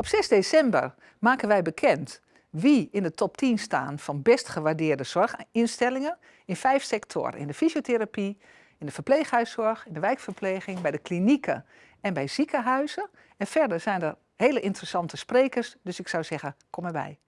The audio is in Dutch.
Op 6 december maken wij bekend wie in de top 10 staan van best gewaardeerde zorginstellingen in vijf sectoren. In de fysiotherapie, in de verpleeghuiszorg, in de wijkverpleging, bij de klinieken en bij ziekenhuizen. En verder zijn er hele interessante sprekers, dus ik zou zeggen, kom erbij.